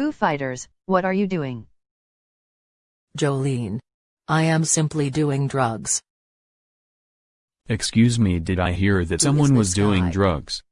Foo Fighters, what are you doing? Jolene. I am simply doing drugs. Excuse me did I hear that Who someone was guy? doing drugs?